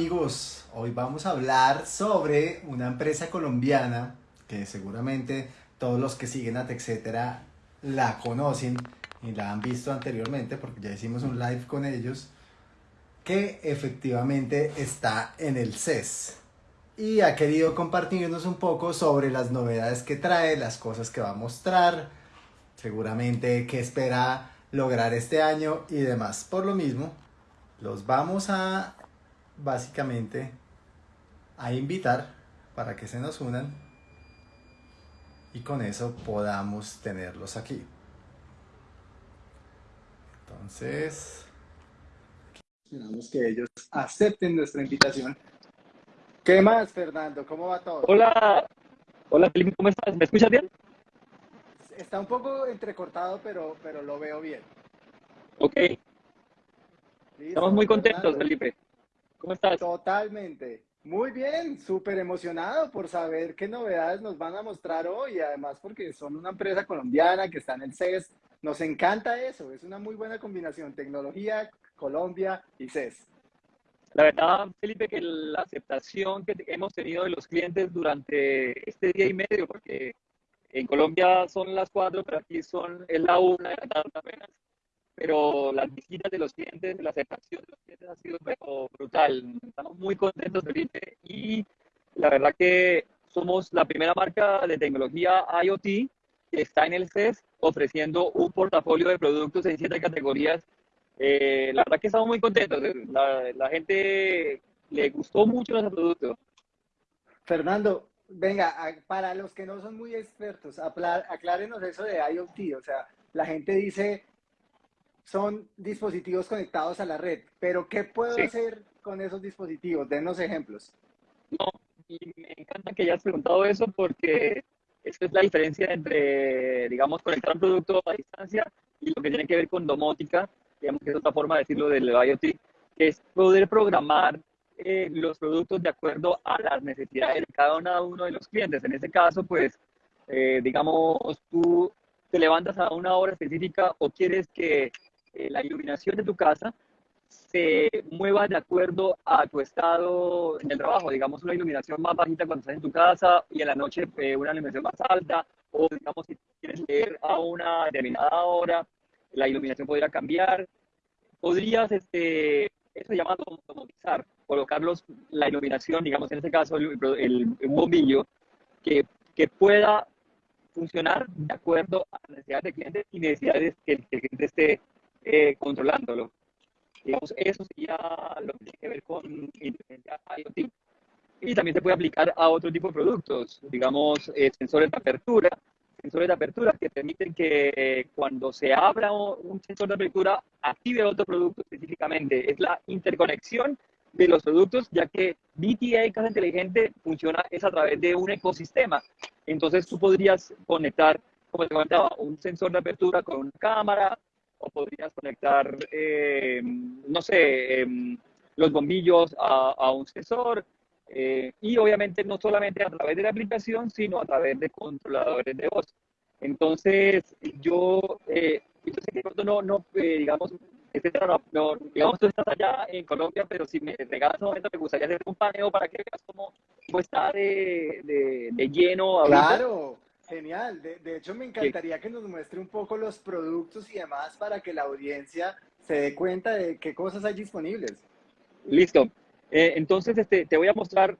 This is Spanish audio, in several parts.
amigos, hoy vamos a hablar sobre una empresa colombiana que seguramente todos los que siguen a TechCetera la conocen y la han visto anteriormente porque ya hicimos un live con ellos que efectivamente está en el CES y ha querido compartirnos un poco sobre las novedades que trae, las cosas que va a mostrar, seguramente qué espera lograr este año y demás. Por lo mismo, los vamos a básicamente a invitar para que se nos unan y con eso podamos tenerlos aquí. Entonces, esperamos que ellos acepten nuestra invitación. ¿Qué más, Fernando? ¿Cómo va todo? Hola, hola Felipe, ¿cómo estás? ¿Me escuchas bien? Está un poco entrecortado, pero, pero lo veo bien. Ok. Estamos muy contentos, Felipe. ¿Cómo estás? Totalmente. Muy bien, súper emocionado por saber qué novedades nos van a mostrar hoy, además porque son una empresa colombiana que está en el CES. Nos encanta eso, es una muy buena combinación, tecnología, Colombia y CES. La verdad, Felipe, que la aceptación que hemos tenido de los clientes durante este día y medio, porque en Colombia son las cuatro, pero aquí son, es la una de la tarde apenas, pero las visitas de los clientes, la aceptación de los clientes ha sido brutal. Estamos muy contentos, Felipe, y la verdad que somos la primera marca de tecnología IoT que está en el CES ofreciendo un portafolio de productos en siete categorías. Eh, la verdad que estamos muy contentos. La, la gente le gustó mucho nuestro producto. Fernando, venga, para los que no son muy expertos, aclárenos eso de IoT. O sea, la gente dice, son dispositivos conectados a la red, pero ¿qué puedo hacer con esos dispositivos? Denos ejemplos. No, y me encanta que hayas preguntado eso porque esa es la diferencia entre, digamos, conectar un producto a distancia y lo que tiene que ver con domótica, digamos que es otra forma de decirlo del IoT, que es poder programar eh, los productos de acuerdo a las necesidades de cada uno de los clientes. En este caso, pues, eh, digamos, tú te levantas a una hora específica o quieres que la iluminación de tu casa se mueva de acuerdo a tu estado en el trabajo, digamos una iluminación más bajita cuando estás en tu casa y en la noche eh, una iluminación más alta, o digamos si quieres leer a una determinada hora, la iluminación podría cambiar. Podrías, este, eso se llama automatizar, colocar la iluminación, digamos en este caso el, el, bombillo, que, que pueda funcionar de acuerdo a las necesidades del cliente y necesidades que el cliente esté eh, controlándolo. Digamos, eso sería lo que tiene que ver con IoT. Y también se puede aplicar a otro tipo de productos, digamos, eh, sensores de apertura, sensores de apertura que permiten que eh, cuando se abra un sensor de apertura active otro producto específicamente. Es la interconexión de los productos, ya que BTA, Casa Inteligente, funciona es a través de un ecosistema. Entonces tú podrías conectar, como te comentaba, un sensor de apertura con una cámara, o podrías conectar, eh, no sé, em, los bombillos a, un sensor. Eh, y obviamente no solamente a través de la aplicación, sino a través de controladores de voz. Entonces, yo, eh, no, no digamos, no, digamos, tú estás allá en Colombia, pero si me regalas un momento, me gustaría hacer un paneo para que veas cómo, está de, de, de lleno. Claro. Genial, de, hecho me encantaría que nos muestre un poco los productos y demás para que la audiencia se dé cuenta de qué cosas hay disponibles. Listo. Eh, entonces este, te voy a mostrar,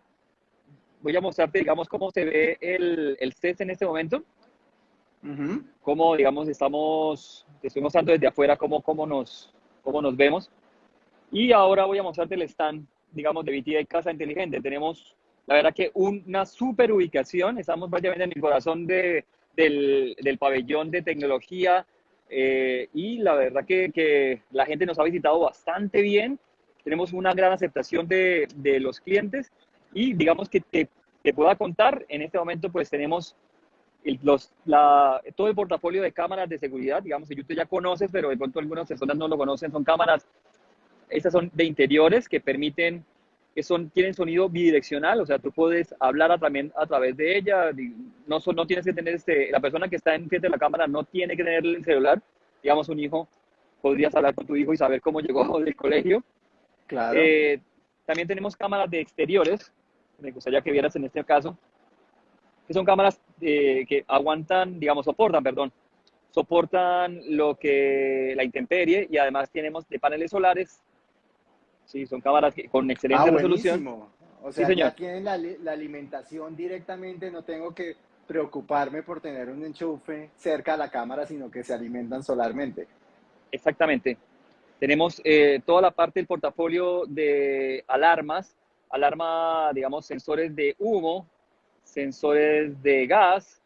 voy a mostrarte, digamos, cómo se ve el, el CES en este momento. Cómo, digamos, estamos, te estoy mostrando desde afuera cómo, cómo, nos, cómo nos vemos. Y ahora voy a mostrarte el stand, digamos, de BTI Casa Inteligente. Tenemos la verdad que una super ubicación, estamos prácticamente en el corazón de, del, del, pabellón de tecnología eh, y la verdad que, que, la gente nos ha visitado bastante bien, tenemos una gran aceptación de, de los clientes y digamos que te, te, pueda contar, en este momento pues tenemos los, la, todo el portafolio de cámaras de seguridad, digamos que tú ya conoces, pero de pronto algunas personas no lo conocen, son cámaras, estas son de interiores que permiten que son, tienen sonido bidireccional, o sea, tú puedes hablar a, también a través de ella, no, no tienes que tener, este, la persona que está en frente de la cámara no tiene que tener el celular, digamos un hijo, podrías hablar con tu hijo y saber cómo llegó del colegio. Claro. Eh, también tenemos cámaras de exteriores, me gustaría que vieras en este caso, que son cámaras eh, que aguantan, digamos, soportan, perdón, soportan lo que la intemperie y además tenemos de paneles solares. Sí, son cámaras con excelente ah, resolución. O sea, ya tienen la, la alimentación directamente, no tengo que preocuparme por tener un enchufe cerca a la cámara, sino que se alimentan solarmente. Exactamente. Tenemos eh, toda la parte del portafolio de alarmas, alarma, digamos, sensores de humo, sensores de gas.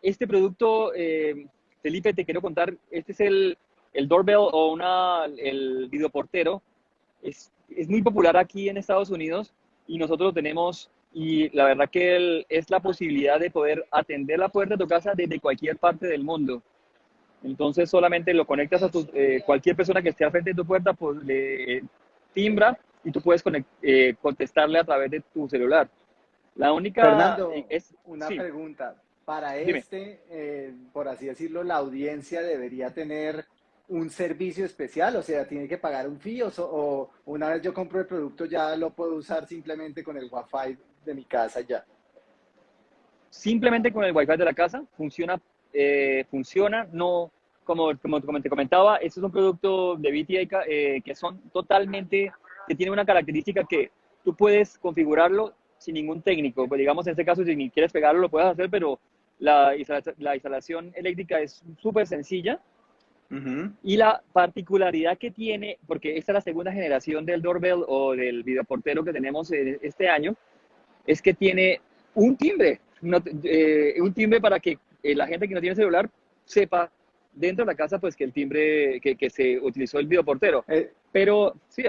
Este producto, eh, Felipe, te quiero contar, este es el, el doorbell o una, el videoportero. Es, es muy popular aquí en Estados Unidos y nosotros lo tenemos y la verdad que es la posibilidad de poder atender la puerta de tu casa desde cualquier parte del mundo. Entonces solamente lo conectas a tu, eh, cualquier persona que esté al frente de tu puerta, pues le timbra y tú puedes eh, contestarle a través de tu celular. La única Fernando, es una pregunta. Para este, eh, por así decirlo, la audiencia debería tener un servicio especial, o sea, tiene que pagar un fee o, una vez yo compro el producto ya lo puedo usar simplemente con el Wi-Fi de mi casa ya. Simplemente con el Wi-Fi de la casa funciona, eh, funciona, no, como, como te comentaba, este es un producto de BTA eh, que son totalmente, que tiene una característica que tú puedes configurarlo sin ningún técnico, pues digamos en este caso si quieres pegarlo lo puedes hacer, pero la, la instalación eléctrica es súper sencilla, y la particularidad que tiene, porque esta es la segunda generación del doorbell o del videoportero que tenemos este año, es que tiene un timbre, eh, un timbre para que eh, la gente que no tiene celular sepa dentro de la casa pues que el timbre que, que se utilizó el videoportero. Eh. pero sí,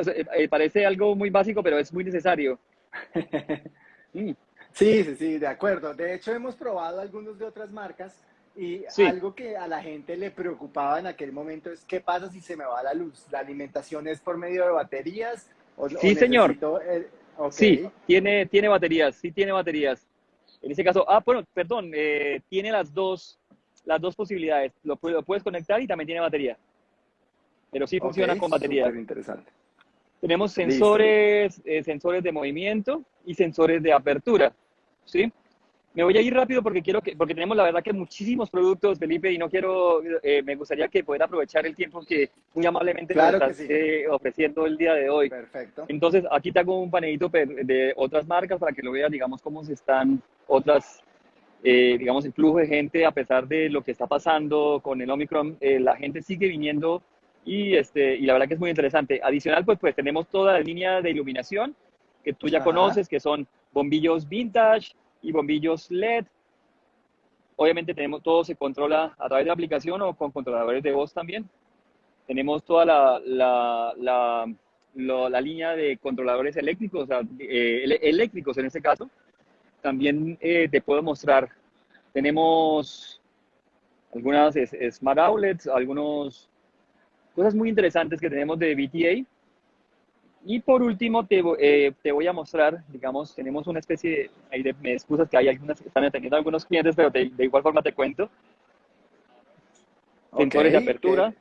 parece algo muy básico, pero es muy necesario. Mm. Sí, sí, sí, de acuerdo. De hecho, hemos probado algunos de otras marcas y algo que a la gente le preocupaba en aquel momento es qué pasa si se me va la luz. ¿La alimentación es por medio de baterías? O, sí, señor. Sí, tiene, tiene baterías, sí tiene baterías. En ese caso, ah, bueno, perdón, eh, tiene las dos, las dos posibilidades. Lo, puedes conectar y también tiene batería. Pero sí funciona con batería. interesante. Tenemos sensores, eh, sensores de movimiento y sensores de apertura, ¿sí? Me voy a ir rápido porque quiero que, porque tenemos la verdad que muchísimos productos, Felipe, y no quiero, eh, me gustaría que pueda aprovechar el tiempo que muy amablemente nos estás ofreciendo el día de hoy. Perfecto. Entonces, aquí te hago un panelito de otras marcas para que lo veas, digamos, cómo se están otras, eh, digamos, el flujo de gente, a pesar de lo que está pasando con el Omicron, eh, la gente sigue viniendo y, este, y la verdad que es muy interesante. Adicional, pues, pues tenemos toda la línea de iluminación que tú ya conoces, que son bombillos vintage, y bombillos LED. Obviamente tenemos todo se controla a través de la aplicación o con controladores de voz también. Tenemos toda la, la, la, la, línea de controladores eléctricos, o sea, eh, eléctricos en este caso. También eh, te puedo mostrar, tenemos algunas smart outlets, algunas cosas muy interesantes que tenemos de VTA y por último, te, eh, te, voy a mostrar, digamos, tenemos una especie de, de, me excusas que hay algunas que están atendiendo a algunos clientes, pero de, igual forma te cuento. Sensores de apertura,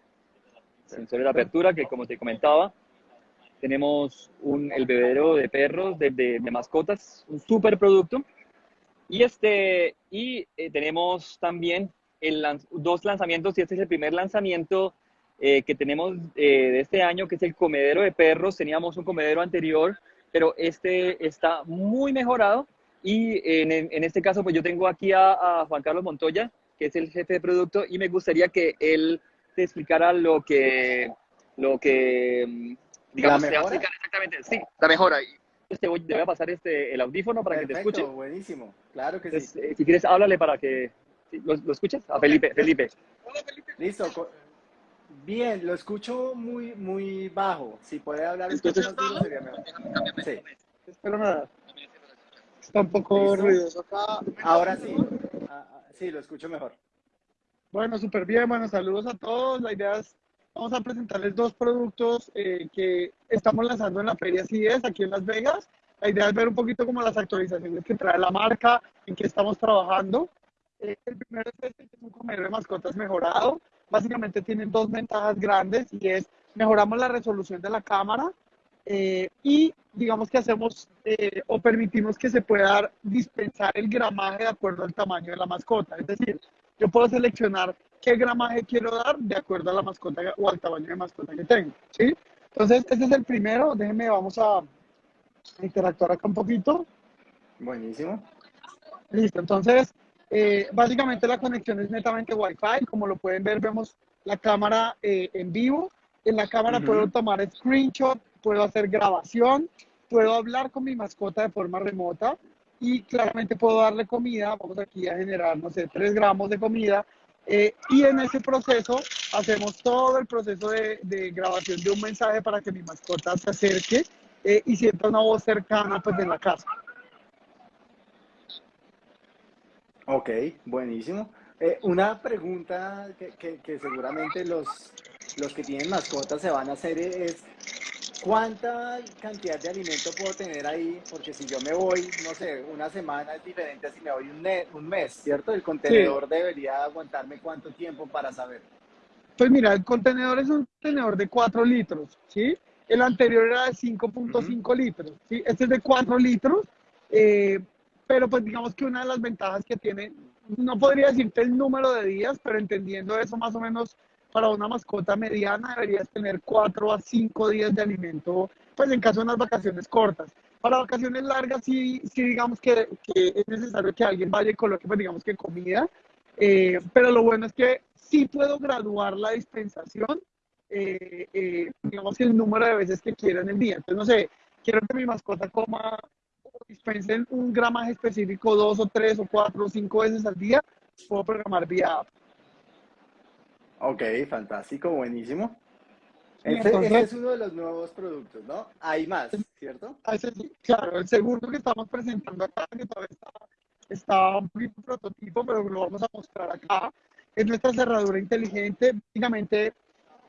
sensores de apertura que como te comentaba, tenemos un, el bebedero de perros, de, de, mascotas, un super producto. Y, este, y eh, tenemos también el, dos lanzamientos, y este es el primer lanzamiento eh, que tenemos eh, de este año, que es el comedero de perros. Teníamos un comedero anterior, pero este está muy mejorado. Y en, en este caso, pues yo tengo aquí a, Juan Carlos Montoya, que es el jefe de producto, y me gustaría que él te explicara lo que, lo que mm, digamos, ¿La mejora? exactamente. Sí, la mejora. Te voy, te voy a pasar este, el audífono para que te escuche. buenísimo. Claro que sí. Eh, si quieres, háblale para que... ¿Lo, ¿Lo, escuchas? A Felipe. Felipe. Hola, Felipe. Listo. Bien, lo escucho muy, muy bajo. Si puede hablar un poco más duro sería mejor. Sí. Espero nada. Está un poco ruidoso acá. Ahora sí. Ah, ah, sí, lo escucho mejor. Bueno, súper bien. Bueno, saludos a todos. La idea es, vamos a presentarles dos productos eh, que estamos lanzando en la Feria CIES aquí en Las Vegas. La idea es ver un poquito como las actualizaciones que trae la marca, en qué estamos trabajando. Eh, el primero es este, que es un comedor de mascotas mejorado básicamente tienen dos ventajas grandes y es mejoramos la resolución de la cámara eh, y digamos que hacemos eh, o permitimos que se pueda dispensar el gramaje de acuerdo al tamaño de la mascota. Es decir, yo puedo seleccionar qué gramaje quiero dar de acuerdo a la mascota o al tamaño de mascota que tengo. ¿sí? Entonces, este es el primero. Déjenme, vamos a interactuar acá un poquito. Buenísimo. Listo, entonces, eh, básicamente la conexión es netamente Wi-Fi. Como lo pueden ver, vemos la cámara eh, en vivo. En la cámara puedo tomar screenshot, puedo hacer grabación, puedo hablar con mi mascota de forma remota y claramente puedo darle comida. Vamos aquí a generar, no sé, 3 gramos de comida. Eh, y en ese proceso hacemos todo el proceso de, grabación de un mensaje para que mi mascota se acerque y sienta una voz cercana pues en la casa. Ok, buenísimo. Eh, una pregunta que, que, seguramente los, los que tienen mascotas se van a hacer es, ¿cuánta cantidad de alimento puedo tener ahí? Porque si yo me voy, no sé, una semana es diferente a si me voy un, un mes, ¿cierto? El contenedor debería aguantarme cuánto tiempo para saber. Pues mira, el contenedor es un contenedor de 4 litros, ¿sí? El anterior era de 5.5 litros, ¿sí? Este es de 4 litros. Eh, pero pues digamos que una de las ventajas que tiene, no podría decirte el número de días, pero entendiendo eso más o menos para una mascota mediana deberías tener cuatro a cinco días de alimento, pues en caso de unas vacaciones cortas. Para vacaciones largas sí, sí digamos que, que es necesario que alguien vaya y coloque, pues digamos que comida, eh, pero lo bueno es que sí puedo graduar la dispensación, eh, eh, digamos que el número de veces que quiera en el día. Entonces, no sé, quiero que mi mascota coma dispensen un gramaje específico dos o tres o cuatro o cinco veces al día, puedo programar vía app. Ok, fantástico, buenísimo. Este, es uno de los nuevos productos, ¿no? Hay más, ¿cierto? Claro, el segundo que estamos presentando acá, que todavía está, está un prototipo, pero lo vamos a mostrar acá, es nuestra cerradura inteligente. Básicamente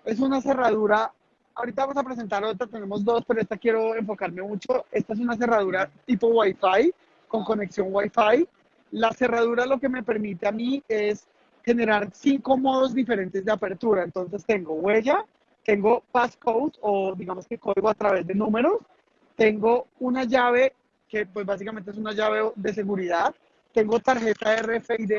es una cerradura ahorita vamos a presentar otra, tenemos dos, pero esta quiero enfocarme mucho. Esta es una cerradura tipo Wi-Fi, con conexión Wi-Fi. La cerradura lo que me permite a mí es generar cinco modos diferentes de apertura. Entonces tengo huella, tengo passcode o digamos que código a través de números, tengo una llave que pues básicamente es una llave de seguridad, tengo tarjeta RFID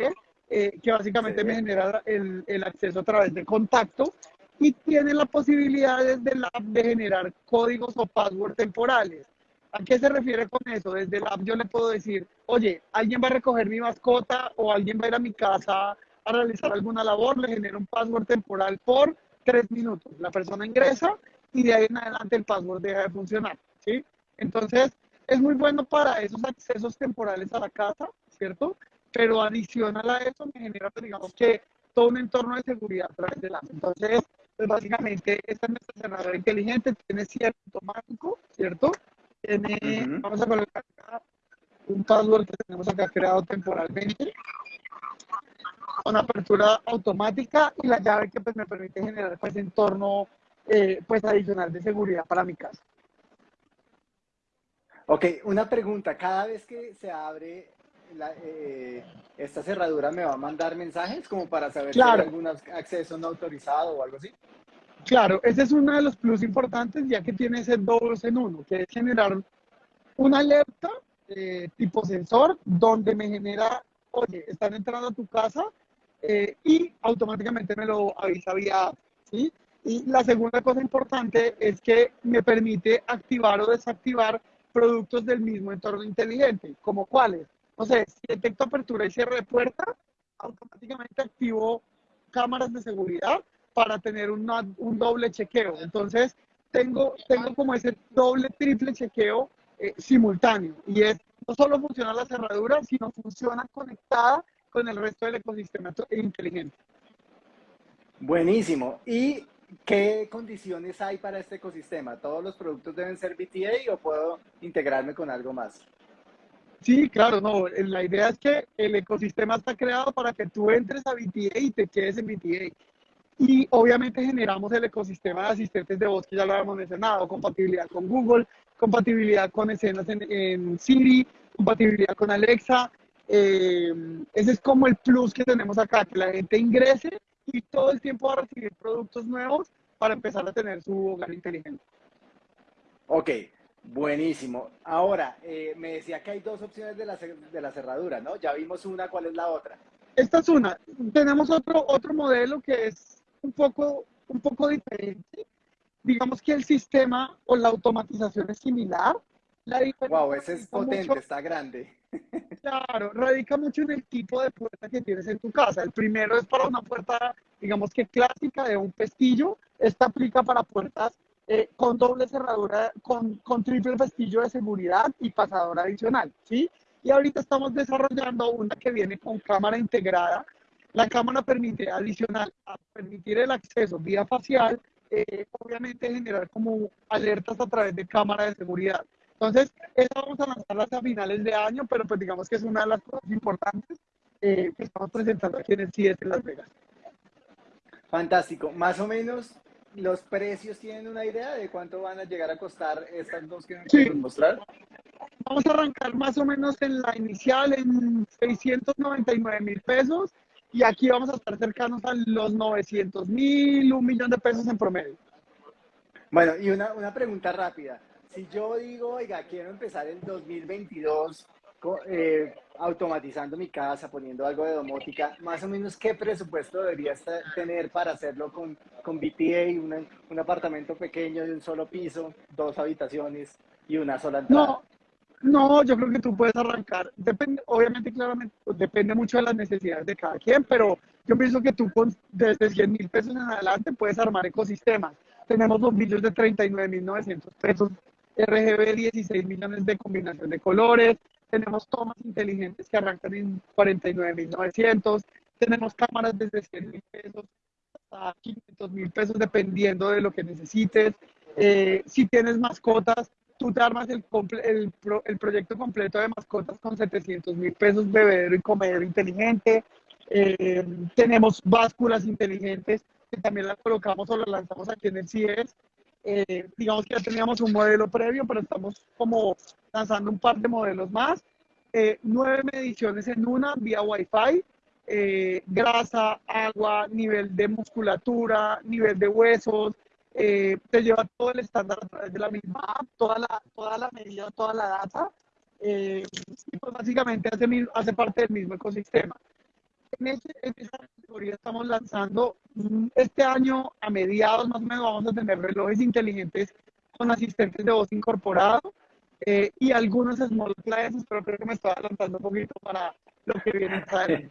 eh, que básicamente me genera el, el acceso a través de contacto y tiene la posibilidad desde la app de generar códigos o password temporales. ¿A qué se refiere con eso? Desde la app yo le puedo decir, oye, alguien va a recoger mi mascota o alguien va a ir a mi casa a realizar alguna labor, le genero un password temporal por tres minutos. La persona ingresa y de ahí en adelante el password deja de funcionar, ¿sí? Entonces, es muy bueno para esos accesos temporales a la casa, ¿cierto? Pero adicional a eso me genera, pues, digamos que, todo un entorno de seguridad a través de la app. Entonces, pues básicamente, esta es nuestra cerradura inteligente, tiene cierre automático, ¿cierto? Tiene, vamos a colocar acá un password que tenemos acá creado temporalmente, una apertura automática y la llave que pues me permite generar pues entorno eh, pues adicional de seguridad para mi casa. Ok, una pregunta, cada vez que se abre eh, esta cerradura me va a mandar mensajes como para saber si hay algún acceso no autorizado o algo así. Claro, ese es uno de los plus importantes ya que tiene ese dos en uno, que es generar una alerta eh, tipo sensor donde me genera, oye, están entrando a tu casa eh, y automáticamente me lo avisa vía ¿sí? Y la segunda cosa importante es que me permite activar o desactivar productos del mismo entorno inteligente, como cuáles, no sé, si detecto apertura y cierre de puerta, automáticamente activo cámaras de seguridad para tener un doble chequeo. Entonces, tengo, tengo como ese doble, triple chequeo eh, simultáneo. Y es, no solo funciona la cerradura, sino funciona conectada con el resto del ecosistema inteligente. Buenísimo. ¿Y qué condiciones hay para este ecosistema? ¿Todos los productos deben ser BTA o puedo integrarme con algo más? Sí, claro, no. La idea es que el ecosistema está creado para que tú entres a BTA y te quedes en BTA. Y obviamente generamos el ecosistema de asistentes de voz que ya lo habíamos mencionado, compatibilidad con Google, compatibilidad con escenas en, Siri, compatibilidad con Alexa. Eh, ese es como el plus que tenemos acá, que la gente ingrese y todo el tiempo va a recibir productos nuevos para empezar a tener su hogar inteligente. Ok, buenísimo. Ahora, eh, me decía que hay dos opciones de la, de la cerradura, ¿no? Ya vimos una, ¿cuál es la otra? Esta es una. Tenemos otro, otro modelo que es un poco, un poco diferente. Digamos que el sistema o la automatización es similar. La wow, ese es potente, está grande. Claro, radica mucho en el tipo de puerta que tienes en tu casa. El primero es para una puerta, digamos que clásica de un pestillo. Esta aplica para puertas eh, con doble cerradura, con, con triple pestillo de seguridad y pasador adicional, ¿sí? Y ahorita estamos desarrollando una que viene con cámara integrada. La cámara permite, adicional a permitir el acceso vía facial, eh, obviamente generar como alertas a través de cámara de seguridad. Entonces, esa vamos a lanzarla a finales de año, pero pues digamos que es una de las cosas importantes eh, que estamos presentando aquí en el CIES de Las Vegas. Fantástico. Más o menos, ¿los precios tienen una idea de cuánto van a llegar a costar estas dos que nos sí. mostrar? Vamos a arrancar más o menos en la inicial en 699 mil pesos y aquí vamos a estar cercanos a los 900 mil, un millón de pesos en promedio. Bueno, y una, una pregunta rápida. Si yo digo, oiga, quiero empezar en 2022 eh, automatizando mi casa, poniendo algo de domótica, más o menos qué presupuesto debería tener para hacerlo con, con BTA, un apartamento pequeño de un solo piso, dos habitaciones y una sola entrada. No, no, yo creo que tú puedes arrancar, depende, obviamente, claramente, depende mucho de las necesidades de cada quien, pero yo pienso que tú con desde 100 mil pesos en adelante puedes armar ecosistemas. Tenemos bombillos de 39.900 pesos, RGB 16 millones de combinación de colores, tenemos tomas inteligentes que arrancan en 49.900, tenemos cámaras desde 100 mil pesos hasta 500 mil pesos dependiendo de lo que necesites. Eh, si tienes mascotas, tú te armas el, el, el proyecto completo de mascotas con 700 mil pesos, bebedero y comedero inteligente. Eh, tenemos básculas inteligentes que también las colocamos o las lanzamos aquí en el CIES. Eh, digamos que ya teníamos un modelo previo, pero estamos como lanzando un par de modelos más. Eh, nueve mediciones en una vía Wi-Fi, grasa, agua, nivel de musculatura, nivel de huesos, eh, te lleva todo el estándar a través de la misma app, toda la, toda la medida, toda la data, eh, y pues básicamente hace, hace parte del mismo ecosistema. En, ese, en, esa categoría estamos lanzando mm, este año, a mediados más o menos, vamos a tener relojes inteligentes con asistentes de voz incorporado eh, y algunos small appliances, pero creo que me estoy adelantando un poquito para lo que viene.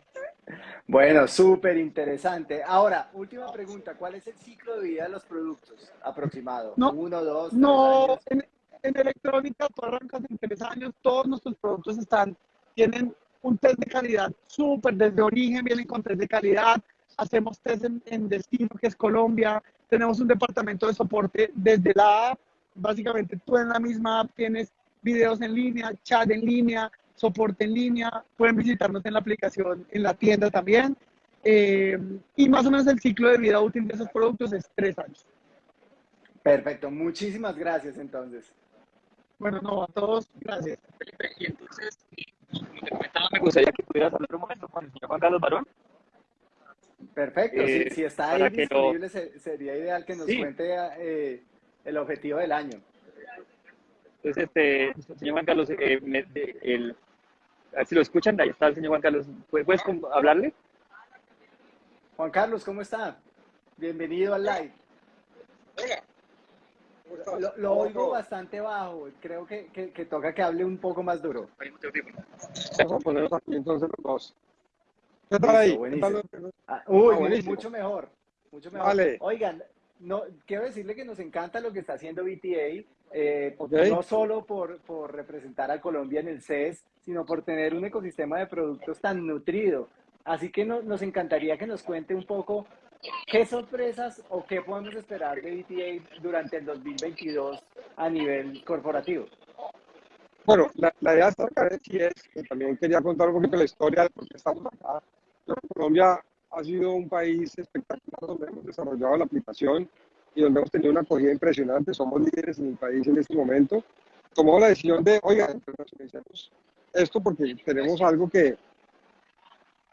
Bueno, súper interesante. Ahora, última pregunta, ¿cuál es el ciclo de vida de los productos aproximado? No, ¿Uno, dos, no, En, en, electrónica tú arrancas en tres años, todos nuestros productos están, tienen un test de calidad súper, desde origen vienen con test de calidad, hacemos test en, en destino, que es Colombia, tenemos un departamento de soporte desde la app, básicamente tú en la misma app tienes videos en línea, chat en línea, soporte en línea, pueden visitarnos en la aplicación, en la tienda también. Eh, y más o menos el ciclo de vida útil de esos productos es tres años. Perfecto, muchísimas gracias entonces. Bueno, no, a todos, gracias. Y entonces, comentaba, me gustaría que pudieras hablar un momento con el señor Juan Carlos Barón. Perfecto, eh, si, está ahí disponible, lo... sería ideal que nos sí. cuente eh, el objetivo del año. Entonces, este, señor Juan Carlos, eh, me, el, a ver si lo escuchan, ahí está el señor Juan Carlos. ¿Puedes hablarle? Juan Carlos, ¿cómo está? Bienvenido al live. Lo, lo oigo bastante bajo, creo que, que, que, toca que hable un poco más duro. Vamos a ponerlos aquí entonces los dos. ¿Qué tal ahí? ¿Qué tal? Ah, uy, ah, mucho mejor. Mucho mejor. Vale. Oigan, no, quiero decirle que nos encanta lo que está haciendo BTA, eh, okay. no solo por, por, representar a Colombia en el CES, sino por tener un ecosistema de productos tan nutrido. Así que no, nos encantaría que nos cuente un poco qué sorpresas o qué podemos esperar de BTA durante el 2022 a nivel corporativo. Bueno, la, la idea de estar acá es que también quería contar un poquito la historia de por qué estamos acá. Colombia ha sido un país espectacular donde hemos desarrollado la aplicación y donde hemos tenido una acogida impresionante. Somos líderes en el país en este momento. Tomamos la decisión de, oiga, internacionalicemos esto porque tenemos algo que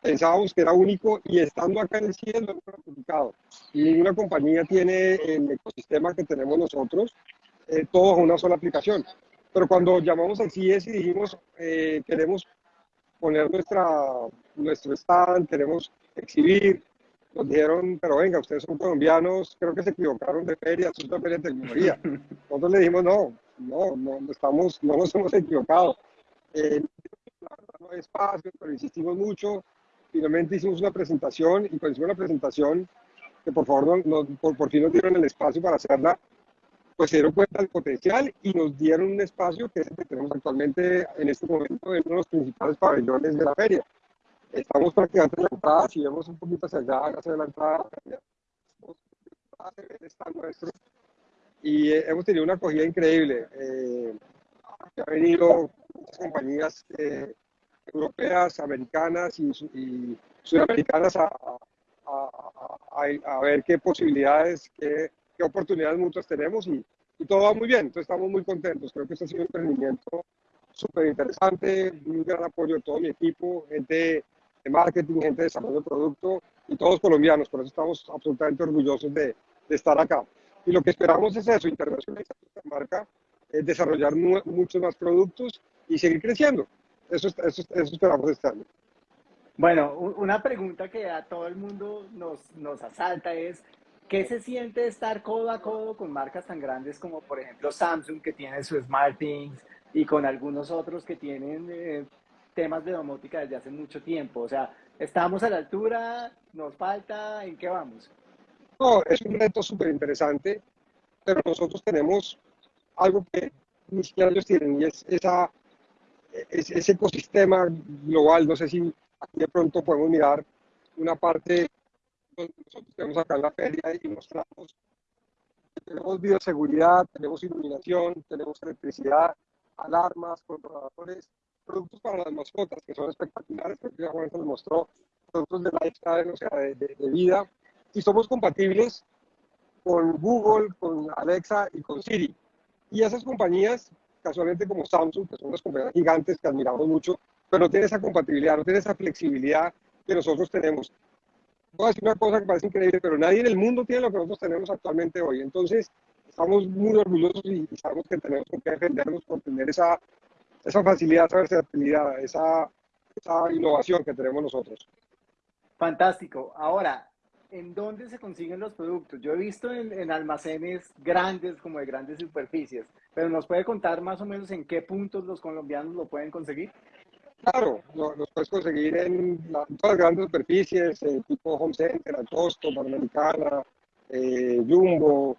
pensábamos que era único y estando acá en el cielo lo hemos publicado. Y ninguna compañía tiene el ecosistema que tenemos nosotros eh, todo a una sola aplicación. Pero cuando llamamos al CIES y dijimos, eh, queremos poner nuestra, nuestro stand, queremos exhibir, nos dijeron, pero venga, ustedes son colombianos, creo que se equivocaron de feria, es una feria de tecnología. Nosotros le dijimos, no, no, no, estamos, no nos hemos equivocado. Eh, no hay espacio, pero insistimos mucho. Finalmente hicimos una presentación y cuando hicimos la presentación, que por favor no, por, por, fin nos dieron el espacio para hacerla, pues se dieron cuenta del potencial y nos dieron un espacio que es el que tenemos actualmente en este momento en uno de los principales pabellones de la feria. Estamos prácticamente en la entrada, si vemos un poquito hacia allá, hacia la entrada, está nuestro y eh, hemos tenido una acogida increíble. Eh, venido compañías eh, europeas, americanas y, y sudamericanas a, a, ver qué posibilidades, qué, qué oportunidades muchas tenemos y, y, todo va muy bien. Entonces estamos muy contentos. Creo que este ha sido un emprendimiento súper interesante, un gran apoyo de todo mi equipo, gente de marketing, gente de desarrollo de producto y todos colombianos. Por eso estamos absolutamente orgullosos de, de estar acá. Y lo que esperamos es eso, internacionalizar nuestra marca, eh, desarrollar muchos más productos y seguir creciendo. Eso, eso, eso esperamos este año. Bueno, una pregunta que a todo el mundo nos, nos asalta es, ¿qué se siente estar codo a codo con marcas tan grandes como por ejemplo Samsung que tiene su SmartThings y con algunos otros que tienen eh, temas de domótica desde hace mucho tiempo? O sea, ¿estamos a la altura? ¿Nos falta? ¿En qué vamos? No, es un reto súper interesante, pero nosotros tenemos algo que ni siquiera ellos tienen y es esa, ese ecosistema global. No sé si aquí de pronto podemos mirar una parte donde nosotros tenemos acá en la feria y mostramos tenemos bioseguridad, tenemos iluminación, tenemos electricidad, alarmas, controladores, productos para las mascotas que son espectaculares, porque ya Juan nos mostró, productos de lifestyle, o sea, de, de vida, y somos compatibles con Google, con Alexa y con Siri. Y esas compañías, casualmente como Samsung, que son las compañías gigantes que admiramos mucho, pero no tienen esa compatibilidad, no tienen esa flexibilidad que nosotros tenemos. Voy a decir una cosa que parece increíble, pero nadie en el mundo tiene lo que nosotros tenemos actualmente hoy. Entonces, estamos muy orgullosos y sabemos que tenemos que defendernos por tener esa, esa facilidad, esa versatilidad, esa, esa innovación que tenemos nosotros. Fantástico. Ahora, ¿en dónde se consiguen los productos? Yo he visto en, almacenes grandes, como de grandes superficies, pero ¿nos puede contar más o menos en qué puntos los colombianos lo pueden conseguir? Claro, los puedes conseguir en, todas las grandes superficies, eh, tipo Home Center, Alcosto, Panamericana, eh, Jumbo,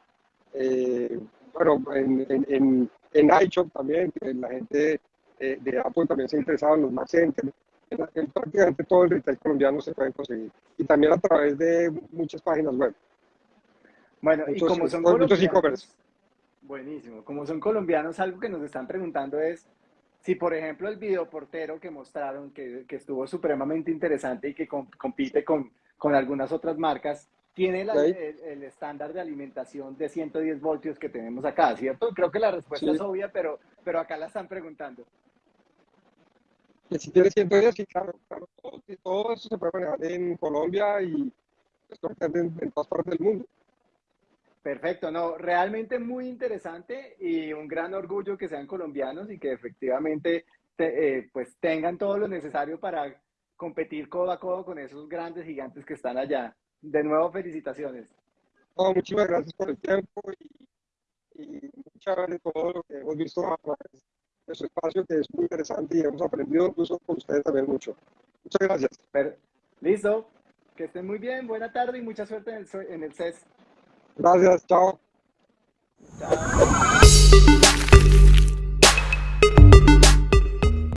eh, bueno, en, en, en, iShop también, la gente de Apple también se ha interesado en los Mac Center en, prácticamente todo el retail colombiano se pueden conseguir. Y también a través de muchas páginas web. Bueno, y como son colombianos, buenísimo, como son colombianos, algo que nos están preguntando es si, por ejemplo, el videoportero que mostraron, que, que estuvo supremamente interesante y que compite con, con algunas otras marcas, tiene el, estándar de alimentación de 110 voltios que tenemos acá, ¿cierto? Creo que la respuesta es obvia, pero, pero acá la están preguntando que si tiene 110, sí, claro, claro todo, eso se puede manejar en Colombia y en, en todas partes del mundo. Perfecto, no, realmente muy interesante y un gran orgullo que sean colombianos y que efectivamente eh, pues tengan todo lo necesario para competir codo a codo con esos grandes gigantes que están allá. De nuevo, felicitaciones. muchísimas gracias por el tiempo y, y muchas gracias por todo lo que hemos visto a través su espacio que es muy interesante y hemos aprendido incluso con ustedes también mucho. Muchas gracias. Listo. Que estén muy bien. Buena tarde y mucha suerte en el, en el CES. Gracias. Chao. Chao.